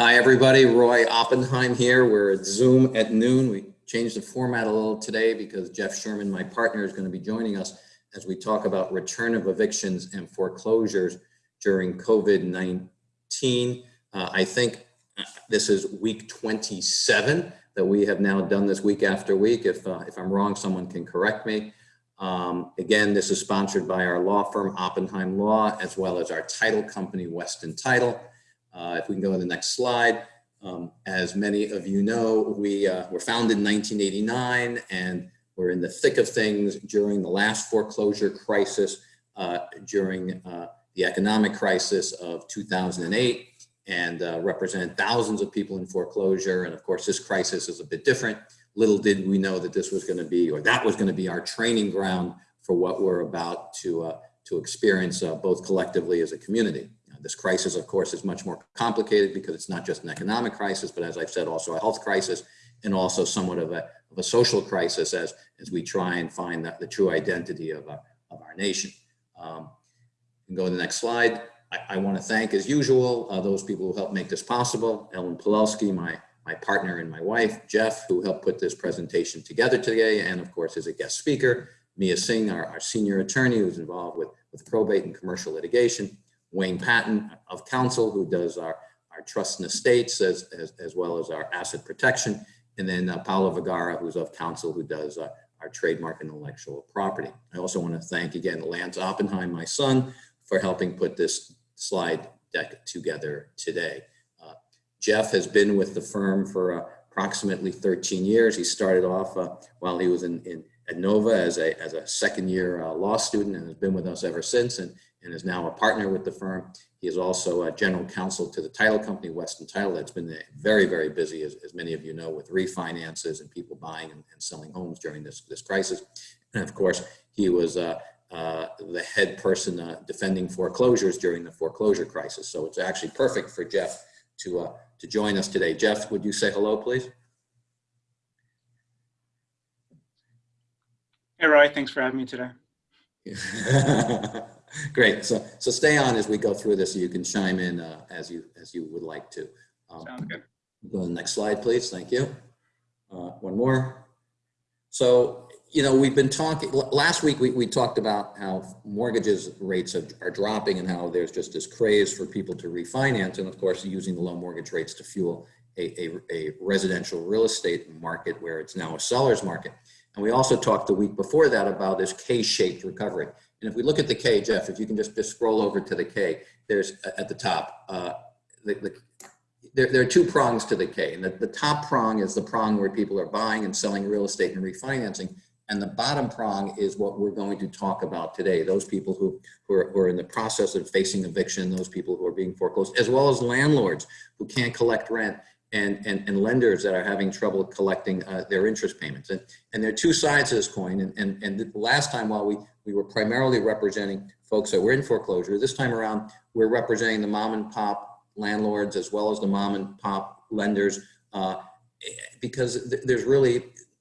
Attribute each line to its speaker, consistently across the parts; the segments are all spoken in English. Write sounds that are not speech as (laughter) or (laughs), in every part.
Speaker 1: Hi, everybody. Roy Oppenheim here. We're at Zoom at noon. We changed the format a little today because Jeff Sherman, my partner, is going to be joining us as we talk about return of evictions and foreclosures during COVID-19. Uh, I think uh, this is week 27 that we have now done this week after week. If, uh, if I'm wrong, someone can correct me. Um, again, this is sponsored by our law firm, Oppenheim Law, as well as our title company, Weston Title. Uh, if we can go to the next slide. Um, as many of you know, we uh, were founded in 1989 and we're in the thick of things during the last foreclosure crisis, uh, during uh, the economic crisis of 2008 and uh, represent thousands of people in foreclosure. And of course, this crisis is a bit different little did we know that this was going to be, or that was going to be our training ground for what we're about to, uh, to experience both collectively as a community. This crisis, of course, is much more complicated because it's not just an economic crisis, but as I've said, also a health crisis and also somewhat of a, of a social crisis as, as we try and find the, the true identity of, uh, of our nation. Um, go to the next slide. I, I want to thank, as usual, uh, those people who helped make this possible. Ellen Pulowski, my my partner and my wife, Jeff, who helped put this presentation together today, and of course, as a guest speaker, Mia Singh, our, our senior attorney who's involved with, with probate and commercial litigation, Wayne Patton of counsel, who does our, our trust and estates as, as, as well as our asset protection, and then uh, Paolo Vergara, who's of counsel, who does uh, our trademark intellectual property. I also want to thank again Lance Oppenheim, my son, for helping put this slide deck together today. Jeff has been with the firm for uh, approximately 13 years. He started off uh, while he was in, in, at Nova as a, as a second year uh, law student and has been with us ever since and, and is now a partner with the firm. He is also a general counsel to the title company, Weston Title, that's been very, very busy, as, as many of you know, with refinances and people buying and, and selling homes during this, this crisis. And of course, he was uh, uh, the head person uh, defending foreclosures during the foreclosure crisis. So it's actually perfect for Jeff to, uh, to join us today. Jeff, would you say hello, please?
Speaker 2: Hey, Roy, thanks for having me today. (laughs)
Speaker 1: Great. So, so stay on as we go through this so you can chime in uh, as you as you would like to.
Speaker 2: Um, Sounds good.
Speaker 1: Go to the next slide, please. Thank you. Uh, one more. So you know, we've been talking, last week we, we talked about how mortgages rates are, are dropping and how there's just this craze for people to refinance. And of course, using the low mortgage rates to fuel a, a, a residential real estate market where it's now a seller's market. And we also talked the week before that about this K-shaped recovery. And if we look at the K, Jeff, if you can just, just scroll over to the K, there's at the top, uh, the, the, there, there, are two prongs to the K. And the, the top prong is the prong where people are buying and selling real estate and refinancing. And the bottom prong is what we're going to talk about today. Those people who, who are, who, are, in the process of facing eviction, those people who are being foreclosed, as well as landlords who can't collect rent and, and, and lenders that are having trouble collecting uh, their interest payments. And, and there are two sides of this coin. And, and, and the last time while we, we were primarily representing folks that were in foreclosure, this time around, we're representing the mom and pop landlords as well as the mom and pop lenders uh, because th there's really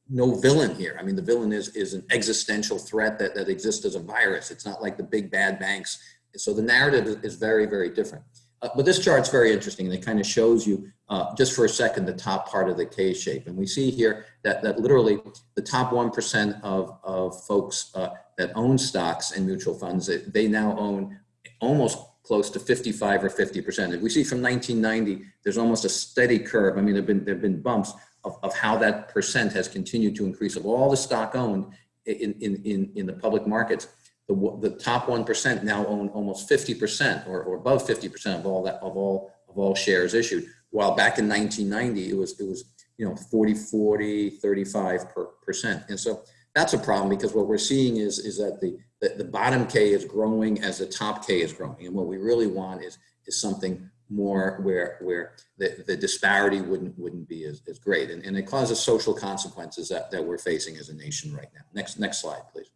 Speaker 1: no villain here. I mean, the villain is, is an existential threat that, that exists as a virus. It's not like the big bad banks. So the narrative is very, very different. Uh, but this chart's very interesting and it kind of shows you uh, just for a second the top part of the K shape. And we see here that, that literally the top 1% of, of folks uh, that own stocks and mutual funds, they now own almost close to 55 or 50%. If we see from 1990, there's almost a steady curve. I mean, there've been, there've been bumps, of, of how that percent has continued to increase of all the stock owned in, in, in, in the public markets. The, the top 1% now own almost 50% or, or above 50% of all that of all of all shares issued. While back in 1990, it was it was you know 40, 40, 35 per, percent. And so that's a problem because what we're seeing is is that the, the the bottom K is growing as the top K is growing. And what we really want is is something more where where the, the disparity wouldn't wouldn't be as, as great and, and it causes social consequences that, that we're facing as a nation right now next next slide please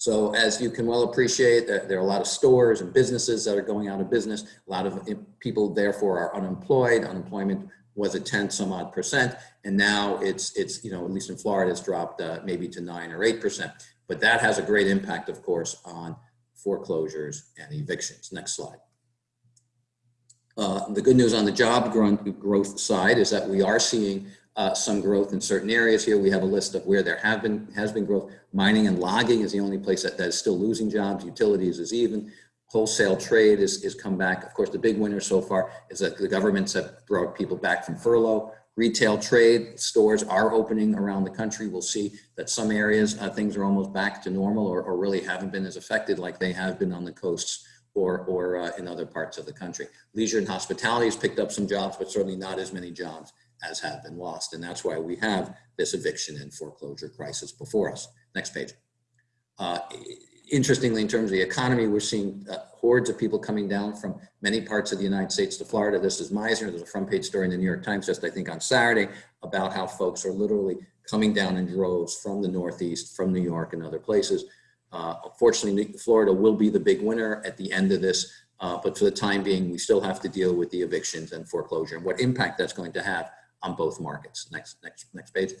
Speaker 1: so as you can well appreciate there are a lot of stores and businesses that are going out of business. A lot of people therefore are unemployed. Unemployment was a 10 some odd percent. And now it's it's you know at least in Florida it's dropped uh, maybe to nine or eight percent. But that has a great impact of course on foreclosures and evictions. Next slide. Uh, the good news on the job growth side is that we are seeing uh, some growth in certain areas here. We have a list of where there have been has been growth. Mining and logging is the only place that, that is still losing jobs. Utilities is even. Wholesale trade is, is come back. Of course, the big winner so far is that the governments have brought people back from furlough. Retail trade stores are opening around the country. We'll see that some areas uh, things are almost back to normal or, or really haven't been as affected like they have been on the coasts or, or uh, in other parts of the country. Leisure and hospitality has picked up some jobs, but certainly not as many jobs as have been lost. And that's why we have this eviction and foreclosure crisis before us. Next page. Uh, interestingly, in terms of the economy, we're seeing uh, hordes of people coming down from many parts of the United States to Florida. This is Meisner. There's a front page story in the New York Times just, I think, on Saturday about how folks are literally coming down in droves from the Northeast, from New York and other places. Uh, Florida will be the big winner at the end of this. Uh, but for the time being, we still have to deal with the evictions and foreclosure and what impact that's going to have on both markets. Next, next, next page.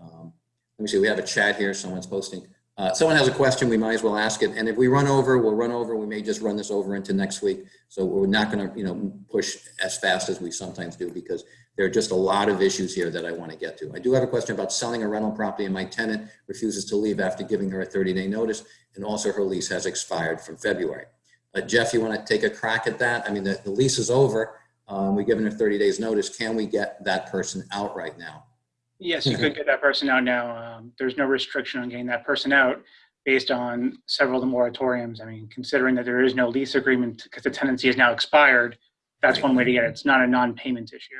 Speaker 1: Um, let me see, we have a chat here, someone's posting. Uh, someone has a question, we might as well ask it. And if we run over, we'll run over. We may just run this over into next week. So we're not gonna, you know, push as fast as we sometimes do because there are just a lot of issues here that I want to get to. I do have a question about selling a rental property and my tenant refuses to leave after giving her a 30 day notice. And also her lease has expired from February. Uh, Jeff, you want to take a crack at that? I mean, the, the lease is over. Um, we've given her 30 days notice. Can we get that person out right now?
Speaker 2: Yes, you could get that person out now. Um, there's no restriction on getting that person out based on several of the moratoriums. I mean, considering that there is no lease agreement because the tenancy is now expired, that's one way to get it. It's not a non-payment issue.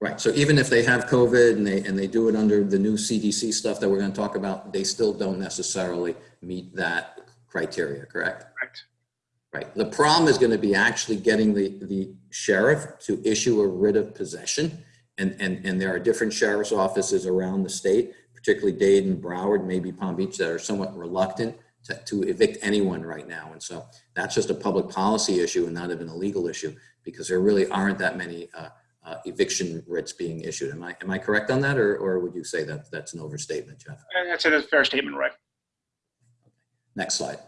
Speaker 1: Right. So even if they have COVID and they, and they do it under the new CDC stuff that we're going to talk about, they still don't necessarily meet that criteria, correct?
Speaker 2: Correct.
Speaker 1: Right. The problem is going to be actually getting the, the sheriff to issue a writ of possession. And, and, and there are different sheriff's offices around the state, particularly Dade, and Broward, maybe Palm Beach, that are somewhat reluctant to, to evict anyone right now. And so that's just a public policy issue and not even a legal issue because there really aren't that many uh, uh, eviction writs being issued. Am I, am I correct on that or, or would you say that that's an overstatement, Jeff?
Speaker 2: That's a fair statement, right?
Speaker 1: Next slide.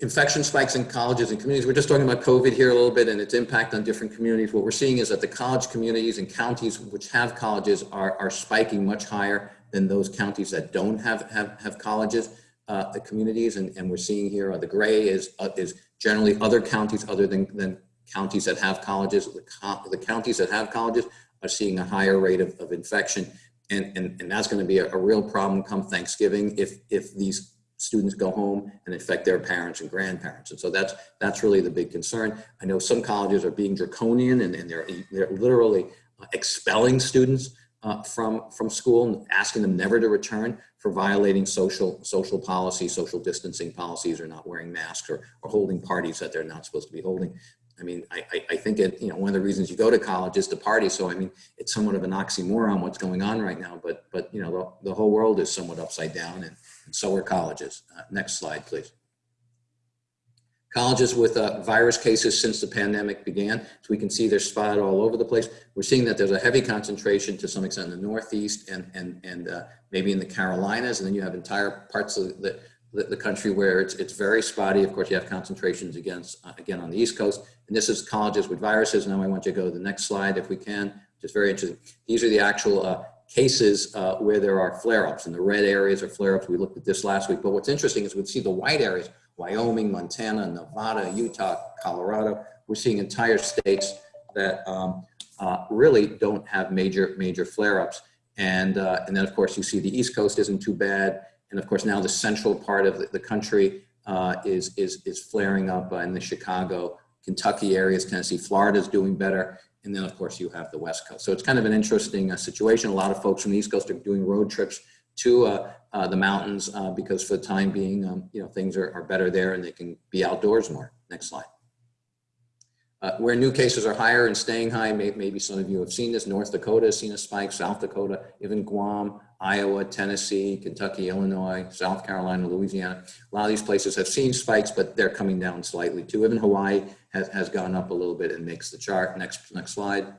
Speaker 1: Infection spikes in colleges and communities. We're just talking about COVID here a little bit and its impact on different communities. What we're seeing is that the college communities and counties which have colleges are, are spiking much higher than those counties that don't have, have, have colleges, uh, the communities. And, and we're seeing here, uh, the gray is, uh, is generally other counties other than, than counties that have colleges. The, co the counties that have colleges are seeing a higher rate of, of infection. And, and, and that's going to be a, a real problem come Thanksgiving if, if these students go home and infect their parents and grandparents. And so that's, that's really the big concern. I know some colleges are being draconian and, and they're, they're literally expelling students uh, from, from school and asking them never to return for violating social, social policies, social distancing policies, or not wearing masks or, or holding parties that they're not supposed to be holding. I mean, I, I, I think it, you know, one of the reasons you go to college is to party. So, I mean, it's somewhat of an oxymoron what's going on right now, but, but, you know, the, the whole world is somewhat upside down and, and so are colleges. Uh, next slide, please. Colleges with uh, virus cases since the pandemic began. So we can see they're spotted all over the place. We're seeing that there's a heavy concentration to some extent in the Northeast and, and, and uh, maybe in the Carolinas. And then you have entire parts of the, the, the country where it's, it's very spotty. Of course, you have concentrations against, uh, again on the East Coast. And this is colleges with viruses. Now I want you to go to the next slide if we can, which is very interesting. These are the actual uh, cases uh, where there are flare-ups and the red areas are flare-ups. We looked at this last week, but what's interesting is we see the white areas, Wyoming, Montana, Nevada, Utah, Colorado. We're seeing entire states that um, uh, really don't have major, major flare-ups. And, uh, and then of course you see the East Coast isn't too bad. And of course now the central part of the, the country uh, is, is, is flaring up in the Chicago, Kentucky areas, Tennessee, Florida is doing better. And then, of course, you have the West Coast. So it's kind of an interesting uh, situation. A lot of folks from the East Coast are doing road trips to uh, uh, the mountains uh, because for the time being, um, you know, things are, are better there and they can be outdoors more. Next slide. Uh, where new cases are higher and staying high, may, maybe some of you have seen this. North Dakota has seen a spike, South Dakota, even Guam, Iowa, Tennessee, Kentucky, Illinois, South Carolina, Louisiana. A lot of these places have seen spikes, but they're coming down slightly too. Even Hawaii has, has gone up a little bit and makes the chart. Next, next slide.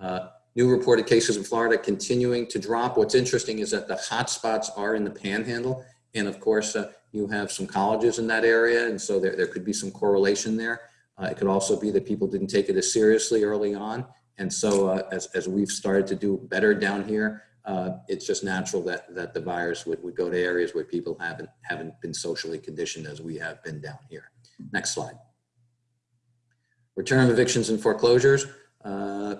Speaker 1: Uh, new reported cases in Florida continuing to drop. What's interesting is that the hotspots are in the panhandle. And of course, uh, you have some colleges in that area. And so there, there could be some correlation there. Uh, it could also be that people didn't take it as seriously early on. And so uh, as, as we've started to do better down here, uh, it's just natural that, that the virus would, would go to areas where people haven't, haven't been socially conditioned as we have been down here. Next slide. Return of evictions and foreclosures. Uh,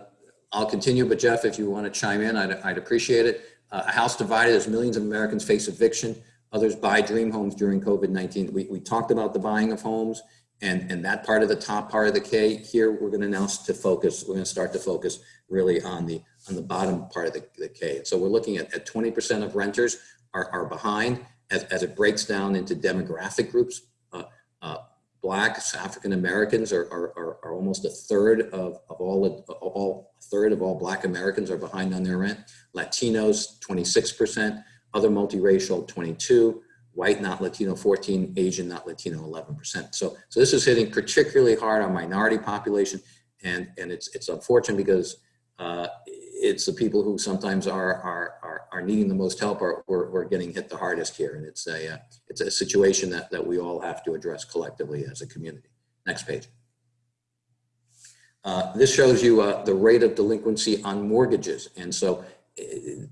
Speaker 1: I'll continue, but Jeff, if you want to chime in, I'd, I'd appreciate it. Uh, a house divided as millions of Americans face eviction. Others buy dream homes during COVID-19. We, we talked about the buying of homes and, and that part of the top part of the K. Here, we're going to now to focus, we're going to start to focus really on the, on the bottom part of the, the K. So we're looking at, at 20% of renters are, are behind as, as it breaks down into demographic groups. Uh, uh, Blacks, African Americans are, are, are, are, almost a third of, of all, all third of all Black Americans are behind on their rent. Latinos, 26%, other multiracial, 22, white, not Latino, 14, Asian, not Latino, 11%. So, so this is hitting particularly hard on minority population. And, and it's, it's unfortunate because uh, it's the people who sometimes are, are, are, are needing the most help are, are getting hit the hardest here. And it's a, uh, it's a situation that, that we all have to address collectively as a community. Next page. Uh, this shows you uh, the rate of delinquency on mortgages. And so uh,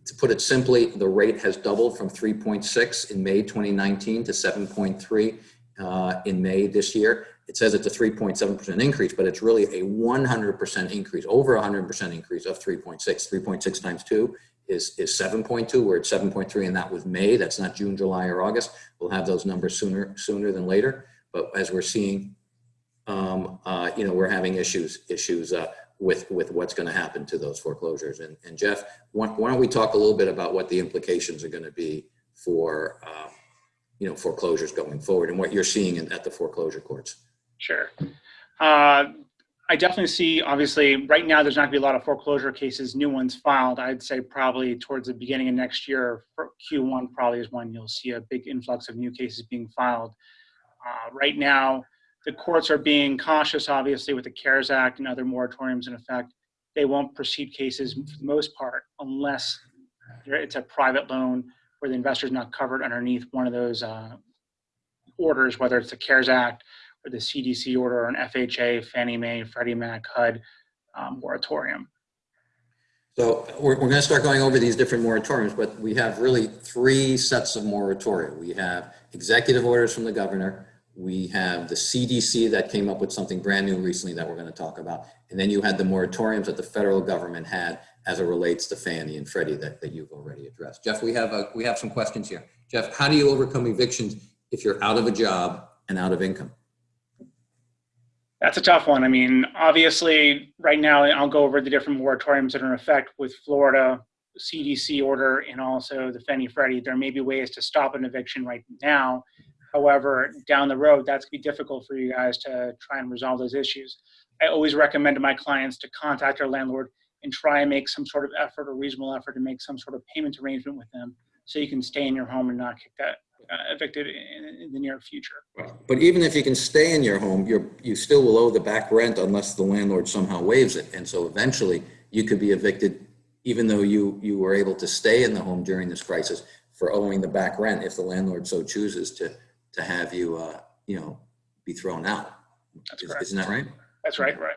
Speaker 1: to put it simply, the rate has doubled from 3.6 in May 2019 to 7.3 uh, in May this year. It says it's a 3.7% increase, but it's really a 100% increase, over 100% increase of 3.6. 3.6 times 2 is, is 7.2. We're at 7.3, and that was May. That's not June, July, or August. We'll have those numbers sooner sooner than later. But as we're seeing, um, uh, you know, we're having issues issues uh, with with what's going to happen to those foreclosures. And, and Jeff, why, why, don't we talk a little bit about what the implications are going to be for um, you know foreclosures going forward and what you're seeing in, at the foreclosure courts?
Speaker 2: Sure. Uh, I definitely see, obviously, right now there's not going to be a lot of foreclosure cases, new ones filed. I'd say probably towards the beginning of next year, Q1 probably is when you'll see a big influx of new cases being filed. Uh, right now, the courts are being cautious, obviously, with the CARES Act and other moratoriums in effect. They won't proceed cases for the most part unless it's a private loan where the investor is not covered underneath one of those uh, orders, whether it's the CARES Act or the CDC order or an FHA, Fannie Mae, Freddie Mac, HUD um, moratorium.
Speaker 1: So we're, we're going to start going over these different moratoriums, but we have really three sets of moratoria. We have executive orders from the governor. We have the CDC that came up with something brand new recently that we're going to talk about. And then you had the moratoriums that the federal government had as it relates to Fannie and Freddie that, that you've already addressed. Jeff, we have, a, we have some questions here. Jeff, how do you overcome evictions if you're out of a job and out of income?
Speaker 2: That's a tough one. I mean, obviously, right now, I'll go over the different moratoriums that are in effect with Florida CDC order and also the Fannie Freddie. There may be ways to stop an eviction right now. However, down the road, that's going to be difficult for you guys to try and resolve those issues. I always recommend to my clients to contact their landlord and try and make some sort of effort or reasonable effort to make some sort of payment arrangement with them so you can stay in your home and not kick that uh, evicted in, in, the near future.
Speaker 1: But even if you can stay in your home, you're, you still will owe the back rent unless the landlord somehow waives it. And so eventually you could be evicted even though you, you were able to stay in the home during this crisis for owing the back rent if the landlord so chooses to, to have you, uh, you know, be thrown out.
Speaker 2: That's
Speaker 1: Is,
Speaker 2: correct.
Speaker 1: Isn't that right?
Speaker 2: That's right, right.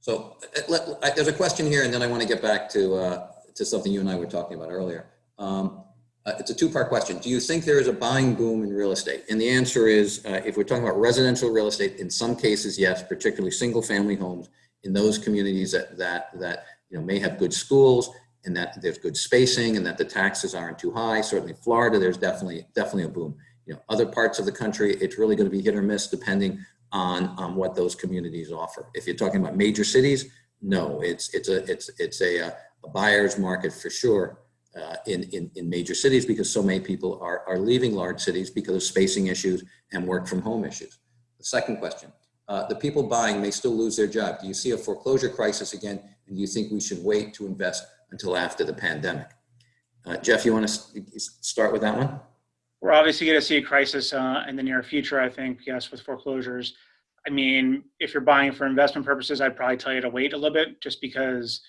Speaker 1: So uh, let, I, there's a question here and then I want to get back to, uh, to something you and I were talking about earlier. Um, uh, it's a two-part question. Do you think there is a buying boom in real estate? And the answer is, uh, if we're talking about residential real estate, in some cases, yes, particularly single-family homes in those communities that that that you know may have good schools and that there's good spacing and that the taxes aren't too high. Certainly, Florida, there's definitely definitely a boom. You know, other parts of the country, it's really going to be hit or miss depending on on what those communities offer. If you're talking about major cities, no, it's it's a it's it's a, a buyer's market for sure uh, in, in, in major cities because so many people are, are leaving large cities because of spacing issues and work from home issues. The second question, uh, the people buying may still lose their job. Do you see a foreclosure crisis again? And do you think we should wait to invest until after the pandemic? Uh, Jeff, you want to start with that one?
Speaker 2: We're obviously going to see a crisis uh, in the near future, I think, yes, with foreclosures. I mean, if you're buying for investment purposes, I'd probably tell you to wait a little bit just because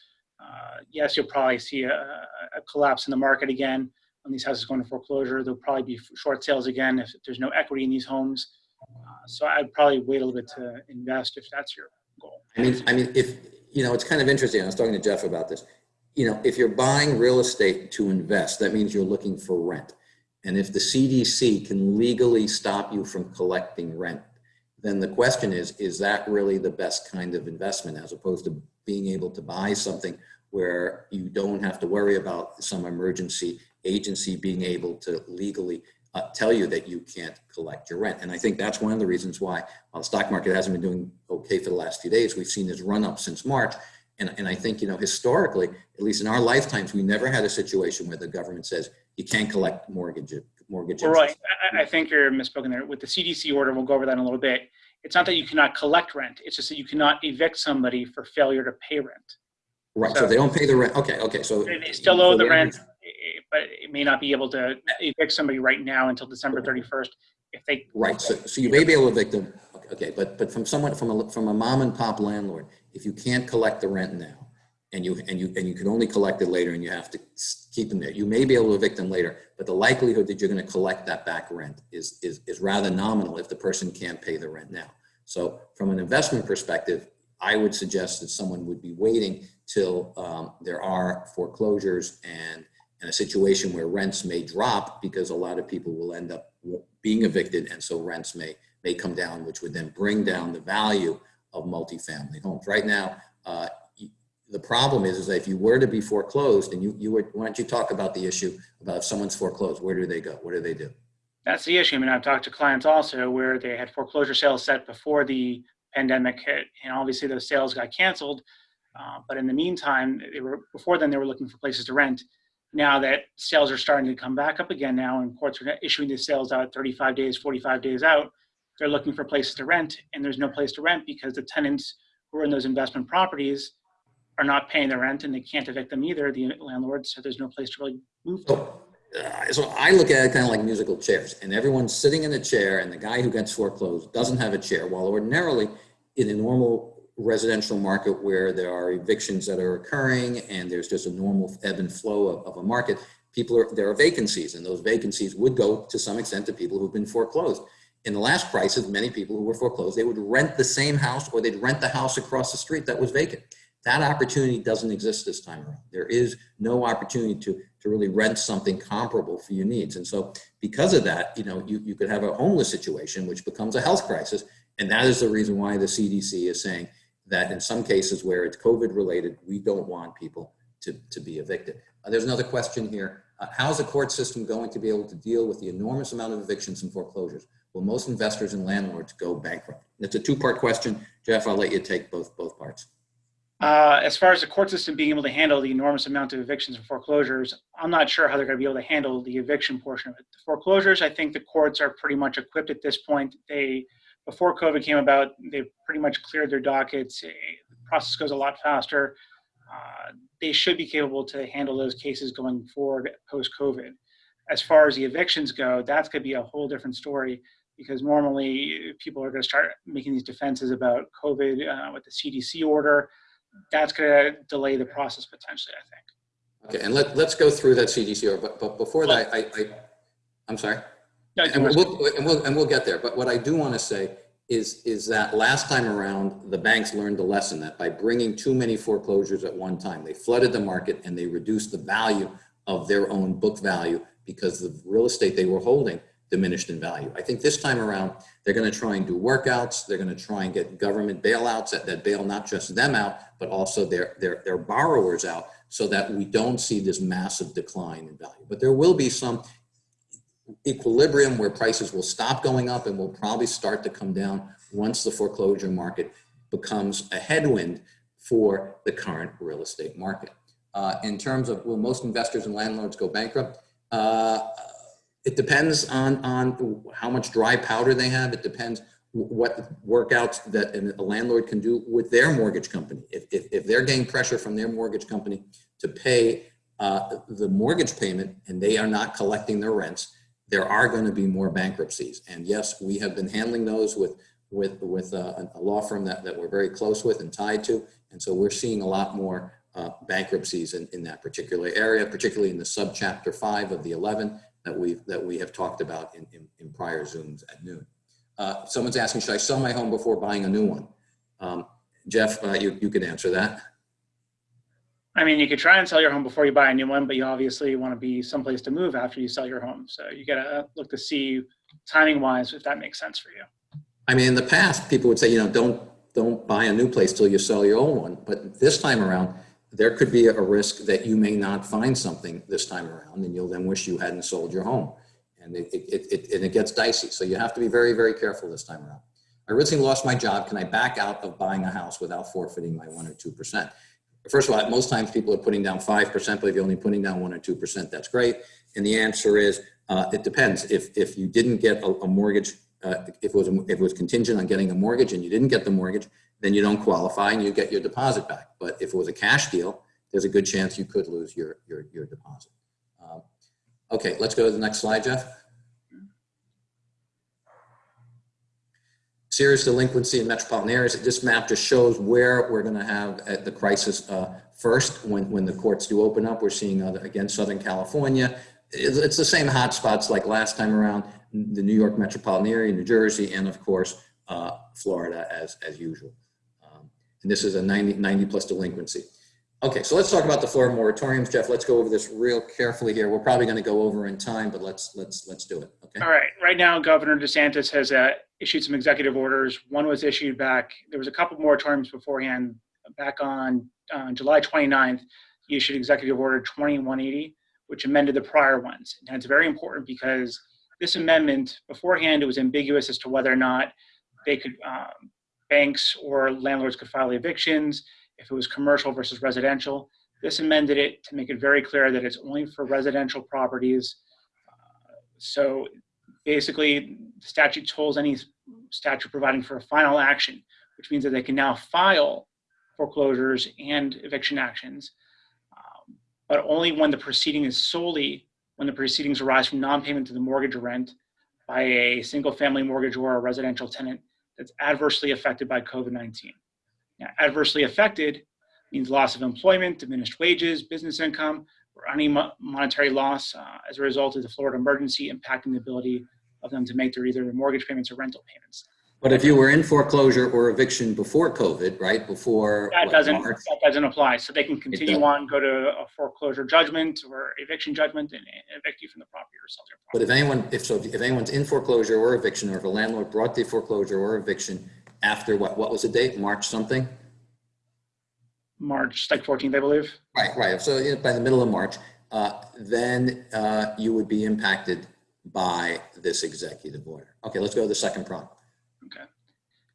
Speaker 2: uh, yes, you'll probably see a, a, collapse in the market again when these houses go into foreclosure. There'll probably be short sales again if there's no equity in these homes. Uh, So I'd probably wait a little bit to invest if that's your goal.
Speaker 1: I mean, I mean, if, you know, it's kind of interesting. I was talking to Jeff about this. You know, if you're buying real estate to invest, that means you're looking for rent. And if the CDC can legally stop you from collecting rent, then the question is, is that really the best kind of investment as opposed to being able to buy something where you don't have to worry about some emergency agency being able to legally uh, tell you that you can't collect your rent. And I think that's one of the reasons why while the stock market hasn't been doing okay for the last few days, we've seen this run up since March. And, and I think, you know, historically, at least in our lifetimes, we never had a situation where the government says you can't collect mortgage, mortgage.
Speaker 2: Well, right. I, I think you're misspoken there. With the CDC order, we'll go over that in a little bit. It's not that you cannot collect rent. It's just that you cannot evict somebody for failure to pay rent.
Speaker 1: Right, so they don't pay the rent. Okay, okay, so.
Speaker 2: They still owe the rent, eh, but it may not be able to evict somebody right now until December 31st. If they,
Speaker 1: Right, so, so you may be able to evict them, okay, but, but from someone, from a, from a mom and pop landlord, if you can't collect the rent now, and you, and you, and you can only collect it later and you have to keep them there, you may be able to evict them later, but the likelihood that you're gonna collect that back rent is, is, is rather nominal if the person can't pay the rent now. So from an investment perspective, I would suggest that someone would be waiting till um, there are foreclosures and, and a situation where rents may drop because a lot of people will end up being evicted and so rents may, may come down, which would then bring down the value of multifamily homes. Right now, uh, the problem is, is that if you were to be foreclosed and you, you were, why don't you talk about the issue about if someone's foreclosed, where do they go? What do they do?
Speaker 2: that's the issue. I mean, I've talked to clients also where they had foreclosure sales set before the pandemic hit, and obviously those sales got canceled. Uh, but in the meantime, were before then they were looking for places to rent. Now that sales are starting to come back up again now, and courts are issuing the sales out 35 days, 45 days out, they're looking for places to rent, and there's no place to rent because the tenants who are in those investment properties are not paying the rent, and they can't evict them either. The landlords, so there's no place to really move. To.
Speaker 1: Uh, so I look at it kind of like musical chairs, and everyone's sitting in a chair, and the guy who gets foreclosed doesn't have a chair. While ordinarily, in a normal residential market where there are evictions that are occurring and there's just a normal ebb and flow of, of a market, people are there are vacancies, and those vacancies would go to some extent to people who've been foreclosed. In the last crisis, many people who were foreclosed, they would rent the same house or they'd rent the house across the street that was vacant. That opportunity doesn't exist this time around. There is no opportunity to, to really rent something comparable for your needs. And so because of that, you know, you, you could have a homeless situation, which becomes a health crisis. And that is the reason why the CDC is saying that in some cases where it's COVID related, we don't want people to, to be evicted. Uh, there's another question here. Uh, how's the court system going to be able to deal with the enormous amount of evictions and foreclosures? Will most investors and landlords go bankrupt? It's a two-part question. Jeff, I'll let you take both, both parts.
Speaker 2: Uh, as far as the court system being able to handle the enormous amount of evictions and foreclosures, I'm not sure how they're going to be able to handle the eviction portion of it. The foreclosures, I think the courts are pretty much equipped at this point. They, before COVID came about, they've pretty much cleared their dockets. Eh, The process goes a lot faster. Uh, they should be capable to handle those cases going forward post COVID. As far as the evictions go, that's going to be a whole different story because normally people are going to start making these defenses about COVID uh, with the CDC order that's going to delay the process potentially, I think.
Speaker 1: Okay, and let, let's go through that CDC, order, but, but before that, I, I, I'm sorry? And we'll, and we'll, and we'll get there, but what I do want to say is, is that last time around, the banks learned the lesson that by bringing too many foreclosures at one time, they flooded the market and they reduced the value of their own book value because the real estate they were holding diminished in value. I think this time around, they're going to try and do workouts. They're going to try and get government bailouts that, that bail not just them out, but also their, their, their borrowers out so that we don't see this massive decline in value. But there will be some equilibrium where prices will stop going up and will probably start to come down once the foreclosure market becomes a headwind for the current real estate market. Uh, in terms of will most investors and landlords go bankrupt? Uh, it depends on, on how much dry powder they have. It depends what workouts that a landlord can do with their mortgage company. If, if, if they're getting pressure from their mortgage company to pay uh, the mortgage payment and they are not collecting their rents, there are going to be more bankruptcies. And yes, we have been handling those with, with, with a, a law firm that, that we're very close with and tied to. And so we're seeing a lot more uh, bankruptcies in, in that particular area, particularly in the subchapter five of the 11 that we that we have talked about in, in, in prior Zooms at noon. Uh, someone's asking, should I sell my home before buying a new one? Um, Jeff, uh, you, you can answer that.
Speaker 2: I mean, you could try and sell your home before you buy a new one, but you obviously want to be someplace to move after you sell your home. So you got to uh, look to see timing wise if that makes sense for you.
Speaker 1: I mean, in the past, people would say, you know, don't, don't buy a new place till you sell your old one. But this time around, there could be a risk that you may not find something this time around and you'll then wish you hadn't sold your home. And it, it, it, and it gets dicey. So you have to be very, very careful this time around. I originally lost my job. Can I back out of buying a house without forfeiting my one or 2%? First of all, most times people are putting down 5%, but if you're only putting down one or 2%, that's great. And the answer is, uh, it depends. If, if you didn't get a, a mortgage, uh, if, it was, a, if it was contingent on getting a mortgage and you didn't get the mortgage, then you don't qualify and you get your deposit back. But if it was a cash deal, there's a good chance you could lose your, your, your deposit. Um, okay, let's go to the next slide, Jeff. Serious delinquency in metropolitan areas. This map just shows where we're going to have uh, the crisis uh, first when, when the courts do open up. We're seeing, uh, again, Southern California. It's, it's the same hot spots like last time around, the New York metropolitan area, New Jersey, and of course, uh, Florida as, as usual. Um, and this is a 90, 90 plus delinquency. Okay, so let's talk about the Florida moratoriums. Jeff, let's go over this real carefully here. We're probably going to go over in time, but let's let's let's do it. Okay.
Speaker 2: All right. Right now, Governor DeSantis has uh, issued some executive orders. One was issued back. There was a couple moratoriums beforehand. Back on uh, July 29th, he issued Executive Order 2180, which amended the prior ones. And it's very important because this amendment beforehand it was ambiguous as to whether or not they could um, banks or landlords could file evictions if it was commercial versus residential. This amended it to make it very clear that it's only for residential properties. Uh, so basically, the statute tolls any statute providing for a final action, which means that they can now file foreclosures and eviction actions, um, but only when the proceeding is solely when the proceedings arise from non-payment to the mortgage or rent by a single family mortgage or a residential tenant that's adversely affected by COVID-19. Adversely affected means loss of employment, diminished wages, business income, or any mo monetary loss uh, as a result of the Florida emergency impacting the ability of them to make their either their mortgage payments or rental payments.
Speaker 1: But if you were in foreclosure or eviction before COVID, right, before
Speaker 2: That
Speaker 1: what,
Speaker 2: doesn't,
Speaker 1: March?
Speaker 2: that doesn't apply. So they can continue on, go to a foreclosure judgment or eviction judgment and evict you from the property or sell
Speaker 1: But
Speaker 2: property.
Speaker 1: if anyone, if so, if anyone's in foreclosure or eviction, or if a landlord brought the foreclosure or eviction after what, what was the date? March something?
Speaker 2: March, like 14th, I believe.
Speaker 1: Right, right. So you know, by the middle of March, uh, then uh, you would be impacted by this executive order. Okay, let's go to the second prong.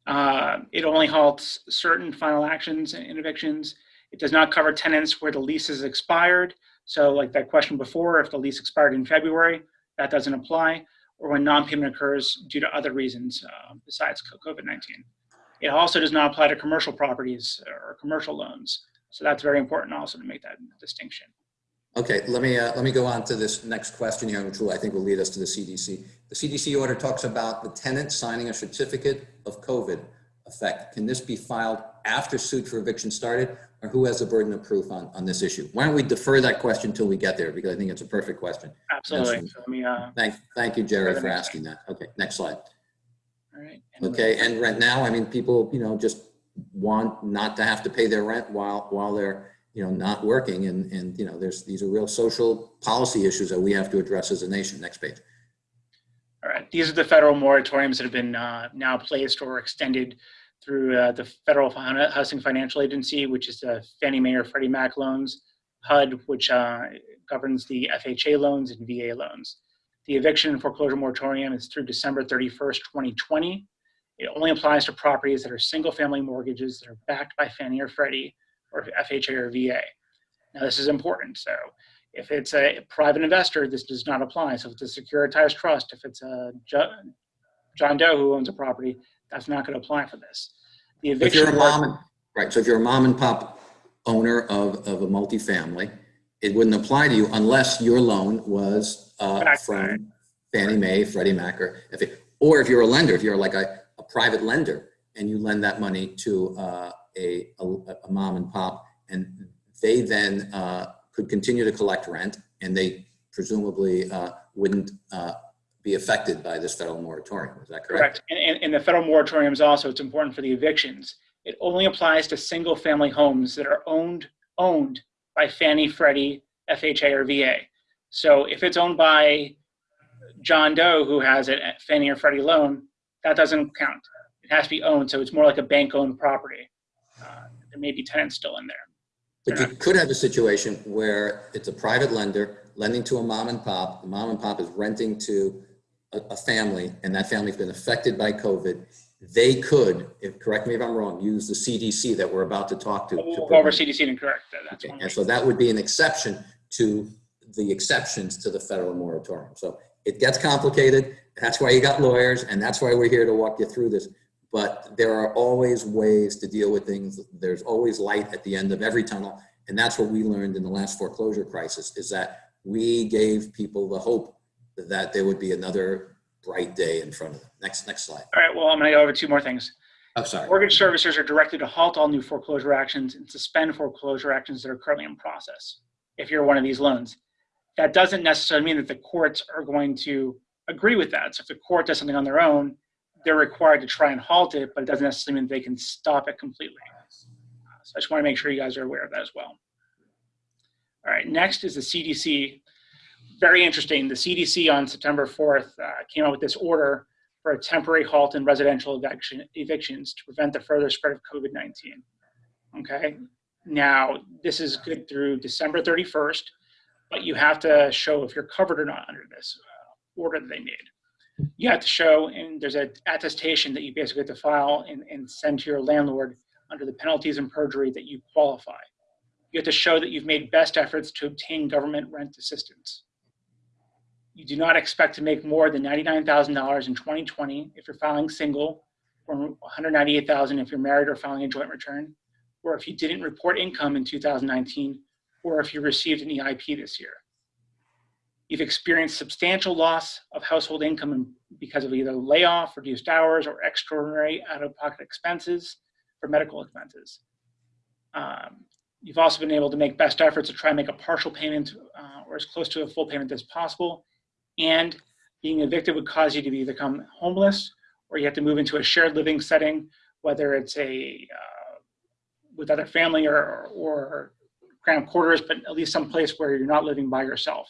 Speaker 2: Uh, It only halts certain final actions and evictions. It does not cover tenants where the lease is expired. So like that question before, if the lease expired in February, that doesn't apply, or when non-payment occurs due to other reasons uh, besides COVID-19. It also does not apply to commercial properties or commercial loans. So that's very important also to make that distinction.
Speaker 1: Okay, let me, uh, let me go on to this next question here, which will, I think will lead us to the CDC. The CDC order talks about the tenant signing a certificate of COVID effect. Can this be filed after suit for eviction started, or who has the burden of proof on, on this issue? Why don't we defer that question until we get there, because I think it's a perfect question.
Speaker 2: Absolutely. So let me, uh,
Speaker 1: Thank, thank you, Jerry,
Speaker 2: For the
Speaker 1: for
Speaker 2: next
Speaker 1: asking that. Okay, next slide.
Speaker 2: all right. And
Speaker 1: Okay, and right now, I mean, people, you know, just want not to have to pay their rent while, while they're, you know, not working. And, and, you know, there's, these are real social policy issues that we have to address as a nation. Next page.
Speaker 2: All right, these are the federal moratoriums that have been uh, now placed or extended through uh, the Federal Housing Financial Agency, which is the Fannie Mae or Freddie Mac loans, HUD, which uh, governs the FHA loans and VA loans. The eviction and foreclosure moratorium is through December 31st, 2020. It only applies to properties that are single-family mortgages that are backed by Fannie or Freddie or FHA or VA. Now, this is important. So if it's a private investor, this does not apply. So if it's a securitized trust, if it's a John Doe who owns a property, that's not going to apply for this. The
Speaker 1: If you're a mom, and- right, so if you're a mom and pop owner of, of a multifamily, it wouldn't apply to you unless your loan was uh, from Fannie Mae, Freddie Mac, or if it, or if you're a lender, if you're like a, a private lender and you lend that money to uh, a, a, a mom and pop, and they then uh, could continue to collect rent, and they presumably uh, wouldn't uh, be affected by this federal moratorium. Is that correct?
Speaker 2: Correct. And, and, and the federal moratorium is also, it's important for the evictions. It only applies to single family homes that are owned, owned by Fannie, Freddie, FHA, or VA. So if it's owned by John Doe, who has a Fannie or Freddie loan, that doesn't count. It has to be owned, so it's more like a bank-owned property. Uh, there may be tenants still in there.
Speaker 1: But you could have a situation where it's a private lender lending to a mom and pop. The mom and pop is renting to a, a family, and that family's been affected by COVID. They could, if, correct me if I'm wrong, use the CDC that we're about to talk to. to
Speaker 2: We'll go over CDC and correct that. That's one
Speaker 1: And so that would be an exception to the exceptions to the federal moratorium. So it gets complicated. That's why you got lawyers and that's why we're here to walk you through this. But there are always ways to deal with things. There's always light at the end of every tunnel. And that's what we learned in the last foreclosure crisis is that we gave people the hope that there would be another bright day in front of them. Next, next slide.
Speaker 2: All right, well, I'm going to go over two more things.
Speaker 1: I'm sorry.
Speaker 2: Mortgage servicers are directed to halt all new foreclosure actions and suspend foreclosure actions that are currently in process if you're one of these loans. That doesn't necessarily mean that the courts are going to agree with that. So if the court does something on their own, they're required to try and halt it, but it doesn't necessarily mean they can stop it completely. So I just want to make sure you guys are aware of that as well. All right, next is the CDC. Very interesting. The CDC on September 4th uh, came out with this order for a temporary halt in residential eviction, evictions to prevent the further spread of COVID-19. Okay, now this is good through December 31st, but you have to show if you're covered or not under this uh, order that they made. You have to show, and there's an attestation that you basically have to file and, and send to your landlord under the penalties and perjury that you qualify. You have to show that you've made best efforts to obtain government rent assistance. You do not expect to make more than $99,000 in 2020 if you're filing single, or 198,000 dollars if you're married or filing a joint return, or if you didn't report income in 2019, or if you received an EIP this year. You've experienced substantial loss of household income because of either layoff, reduced hours, or extraordinary out-of-pocket expenses for medical expenses. Um, you've also been able to make best efforts to try and make a partial payment uh, or as close to a full payment as possible. And being evicted would cause you to be become homeless or you have to move into a shared living setting, whether it's a uh, with other family or, or cramped quarters, but at least some place where you're not living by yourself.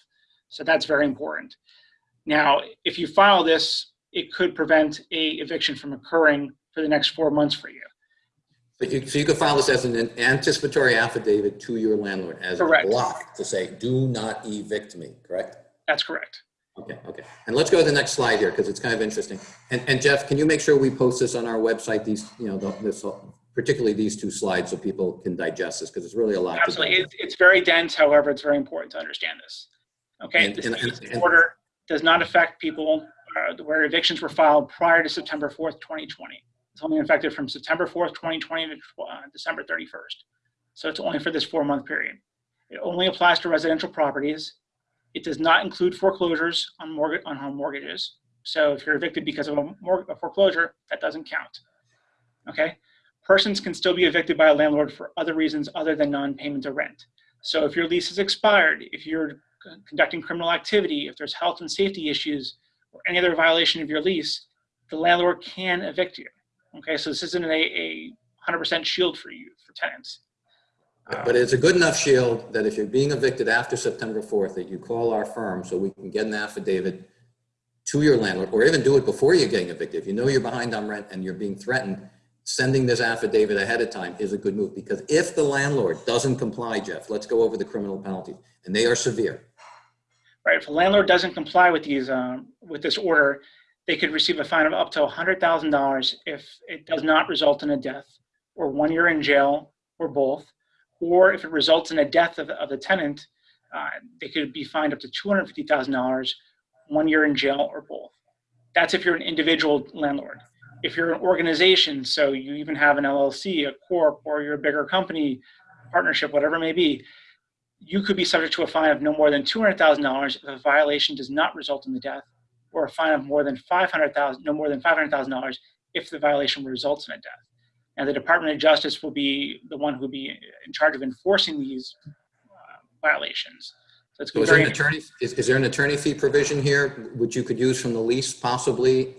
Speaker 2: So that's very important. Now, if you file this, it could prevent a eviction from occurring for the next four months for you.
Speaker 1: But you, so you could file this as an anticipatory affidavit to your landlord as a block to say, do not evict me, correct?
Speaker 2: That's correct.
Speaker 1: Okay, okay. And let's go to the next slide here because it's kind of interesting. And, and Jeff, can you make sure we post this on our website, these, you know, the- this, particularly these two slides so people can digest this because it's really a lot.
Speaker 2: Absolutely. It's, it's very dense. However, it's very important to understand this. Okay.
Speaker 1: And-
Speaker 2: This
Speaker 1: and- and- and-
Speaker 2: order does not affect people uh, where evictions were filed prior to September 4th, 2020. It's only affected from September 4th, 2020 to uh, December 31st. So it's only for this four month period. It only applies to residential properties. It does not include foreclosures on mortgage on home mortgages. So if you're evicted because of a, a foreclosure, that doesn't count. Okay. Persons can still be evicted by a landlord for other reasons other than non-payment of rent. So if your lease is expired, if you're conducting criminal activity, if there's health and safety issues, or any other violation of your lease, the landlord can evict you. Okay, so this isn't a, a 100% shield for you, for tenants.
Speaker 1: But it's a good enough shield that if you're being evicted after September 4th, that you call our firm so we can get an affidavit to your landlord, or even do it before you're getting evicted. If you know you're behind on rent and you're being threatened, sending this affidavit ahead of time is a good move. Because if the landlord doesn't comply, Jeff, let's go over the criminal penalties, and they are severe.
Speaker 2: Right, if a landlord doesn't comply with these, um, with this order, they could receive a fine of up to $100,000 if it does not result in a death, or one year in jail, or both. Or if it results in a death of, of the tenant, uh, they could be fined up to $250,000, one year in jail, or both. That's if you're an individual landlord. If you're an organization, so you even have an LLC, a corp, or you're a bigger company, partnership, whatever it may be, you could be subject to a fine of no more than $200,000 if a violation does not result in the death, or a fine of more than 500,000, no more than $500,000 if the violation results in a death. Now, the Department of Justice will be the one who will be in charge of enforcing these uh, violations. So it's
Speaker 1: So is there an attorney, is, is there an attorney fee provision here, which you could use from the lease possibly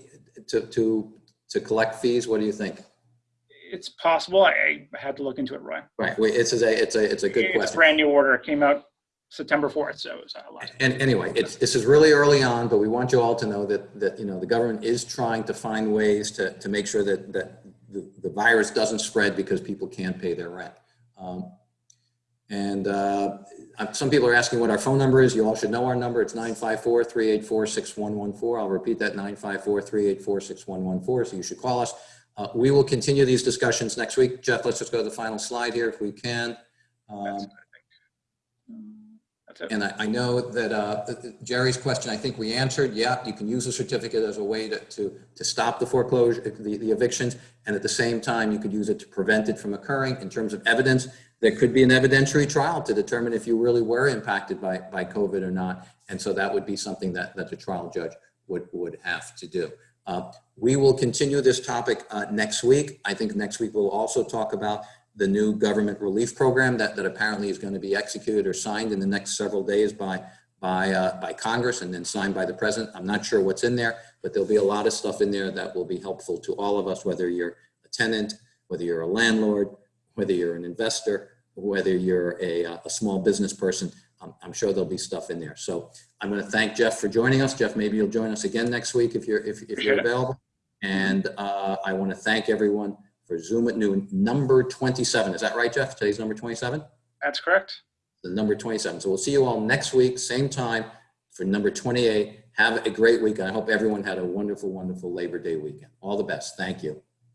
Speaker 1: to, to, to collect fees? What do you think?
Speaker 2: it's possible. I, I had to look into it, Roy.
Speaker 1: Right, wait, it's a, it's a, it's a good
Speaker 2: It's a
Speaker 1: question.
Speaker 2: brand new order. It came out September 4th, so it was a lot.
Speaker 1: And anyway, it's, this is really early on, but we want you all to know that, that, you know, the government is trying to find ways to, to make sure that, that the, the virus doesn't spread because people can't pay their rent. Um, And uh, some people are asking what our phone number is. You all should know our number. It's 954-384-6114. I'll repeat that, 954-384-6114. So you should call us. Uh, We will continue these discussions next week. Jeff, let's just go to the final slide here if we can. Um. And I, I know that uh, Jerry's question, I think we answered, yeah, you can use a certificate as a way to, to, to stop the foreclosure, the, the evictions. And at the same time, you could use it to prevent it from occurring. In terms of evidence, there could be an evidentiary trial to determine if you really were impacted by, by COVID or not. And so that would be something that, that the trial judge would, would have to do. Uh, We will continue this topic uh, next week. I think next week we'll also talk about the new government relief program that, that apparently is going to be executed or signed in the next several days by, by, uh, by Congress and then signed by the president. I'm not sure what's in there, but there'll be a lot of stuff in there that will be helpful to all of us, whether you're a tenant, whether you're a landlord, whether you're an investor, whether you're a, uh, a small business person. I'm, I'm sure there'll be stuff in there. So I'm going to thank Jeff for joining us. Jeff, maybe you'll join us again next week if you're, if, if you're available. And uh, I want to thank everyone for Zoom at noon, number 27. Is that right, Jeff? Today's number 27?
Speaker 2: That's correct.
Speaker 1: The number 27. So we'll see you all next week, same time for number 28. Have a great week. I hope everyone had a wonderful, wonderful Labor Day weekend. All the best. Thank you.